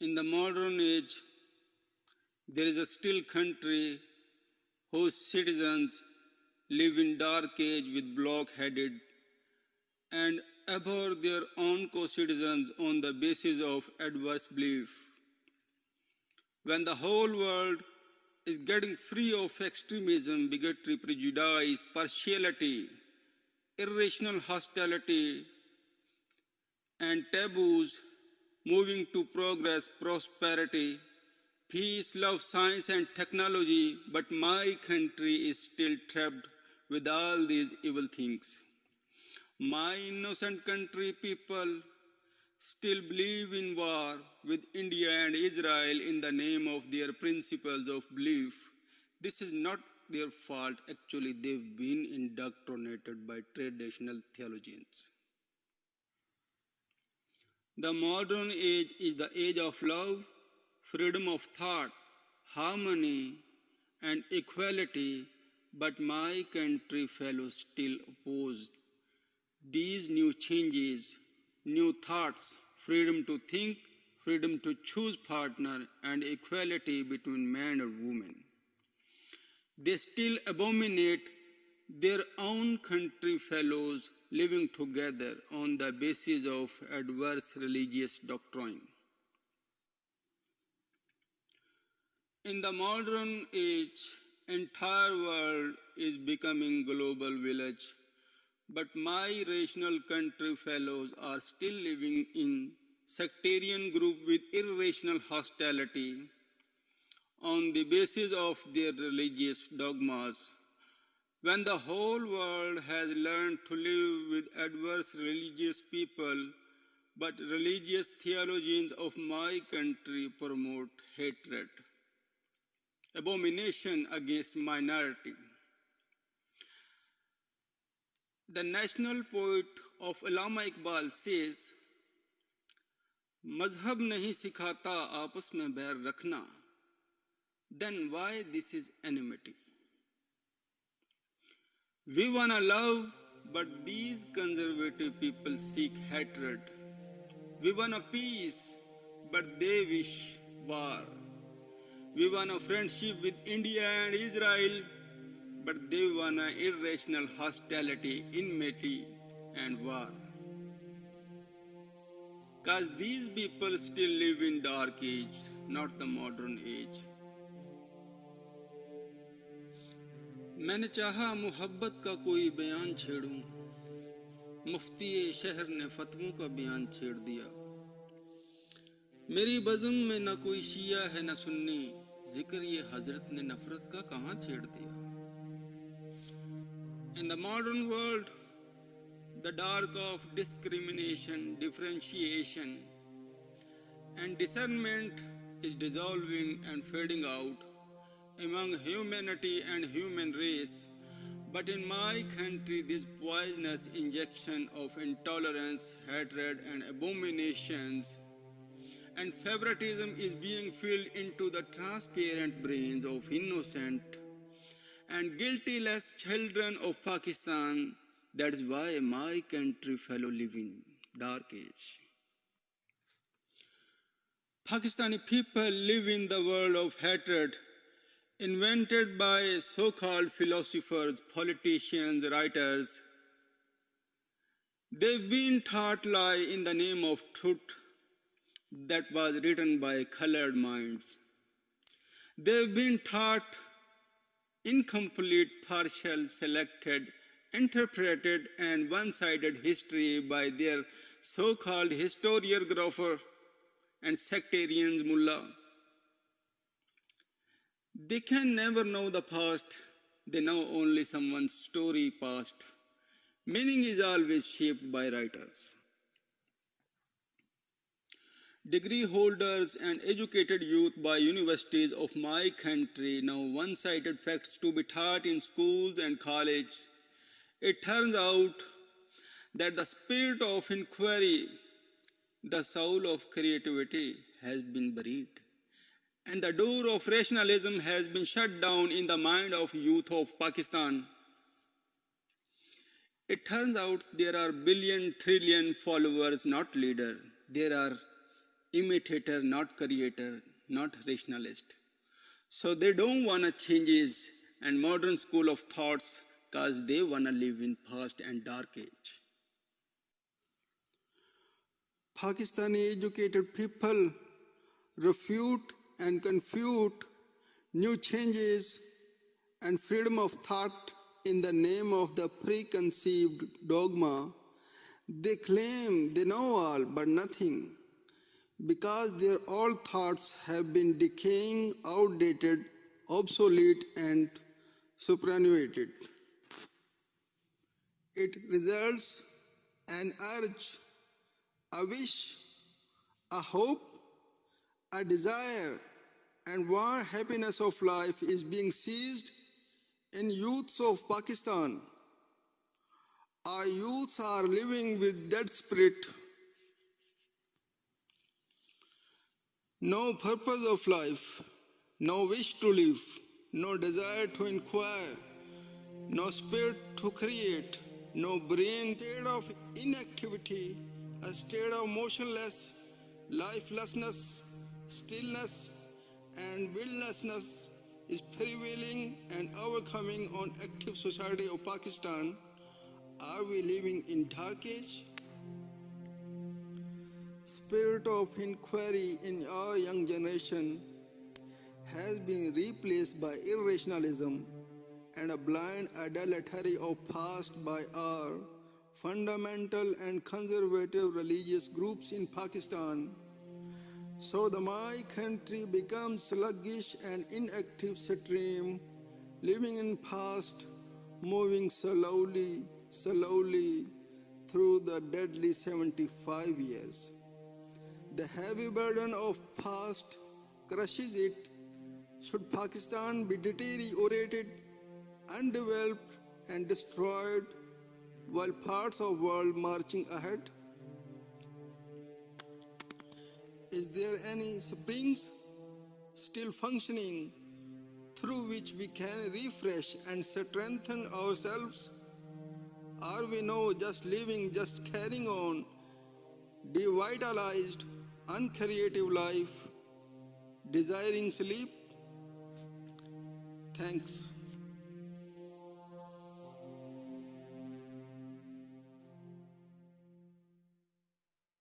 In the modern age, there is a still country whose citizens live in dark age with block-headed and abhor their own co-citizens on the basis of adverse belief. When the whole world is getting free of extremism, bigotry, prejudice, partiality, irrational hostility, and taboos, moving to progress, prosperity, peace, love, science, and technology, but my country is still trapped with all these evil things. My innocent country people still believe in war with India and Israel in the name of their principles of belief. This is not their fault, actually, they've been indoctrinated by traditional theologians. The modern age is the age of love, freedom of thought, harmony, and equality, but my country fellows still opposed. These new changes, new thoughts, freedom to think, freedom to choose partner, and equality between man and woman. They still abominate their own country fellows living together on the basis of adverse religious doctrine. In the modern age, entire world is becoming global village, but my rational country fellows are still living in sectarian group with irrational hostility on the basis of their religious dogmas when the whole world has learned to live with adverse religious people, but religious theologians of my country promote hatred, abomination against minority. The national poet of Allama Iqbal says, मजहब नहीं सिखाता आपस में बैर रखना then why this is enmity We wanna love, but these conservative people seek hatred. We wanna peace, but they wish war. We want a friendship with India and Israel, but they want a irrational hostility, enmity, and war. Cause these people still live in dark age, not the modern age. میں نے چاہا محبت کا کوئی بیان چھیڑوں۔ مفتی شہر نے فتووں کا بیان چھیڑ دیا۔ میری بزم میں نہ کوئی شیعہ ہے نہ سنی۔ ذکر یہ حضرت نے نفرت کا کہاں چھیڑ دیا؟ In the modern world the dark of discrimination differentiation and disarmament is dissolving and fading out among humanity and human race. But in my country, this poisonous injection of intolerance, hatred, and abominations and favoritism is being filled into the transparent brains of innocent and guiltyless children of Pakistan. That is why my country fellow live in dark age. Pakistani people live in the world of hatred invented by so-called philosophers, politicians, writers. They've been taught lie in the name of truth that was written by colored minds. They've been taught incomplete, partial, selected, interpreted, and one-sided history by their so-called historiographer and sectarians mullah. They can never know the past, they know only someone's story past. Meaning is always shaped by writers. Degree holders and educated youth by universities of my country know one-sided facts to be taught in schools and college. It turns out that the spirit of inquiry, the soul of creativity has been buried and the door of rationalism has been shut down in the mind of youth of Pakistan. It turns out there are billion trillion followers, not leaders. There are imitator, not creator, not rationalist. So they don't want to changes and modern school of thoughts because they want to live in past and dark age. Pakistani educated people refute and confute new changes and freedom of thought in the name of the preconceived dogma. They claim they know all but nothing because their all thoughts have been decaying, outdated, obsolete, and superannuated. It results an urge, a wish, a hope, a desire, and one happiness of life is being seized in youths of Pakistan. Our youths are living with dead spirit No purpose of life, no wish to live, no desire to inquire, no spirit to create, no brain, state of inactivity, a state of motionless, lifelessness, stillness, and willlessness is prevailing and overcoming on active society of Pakistan. Are we living in dark age? spirit of inquiry in our young generation has been replaced by irrationalism and a blind idolatry of past by our fundamental and conservative religious groups in Pakistan. So the my country becomes sluggish and inactive stream, living in past, moving slowly, slowly through the deadly 75 years. The heavy burden of past crushes it. Should Pakistan be deteriorated, undeveloped, and destroyed while parts of world marching ahead? Is there any springs still functioning through which we can refresh and strengthen ourselves? Are we now just living, just carrying on, devitalized uncreative life, desiring sleep. Thanks.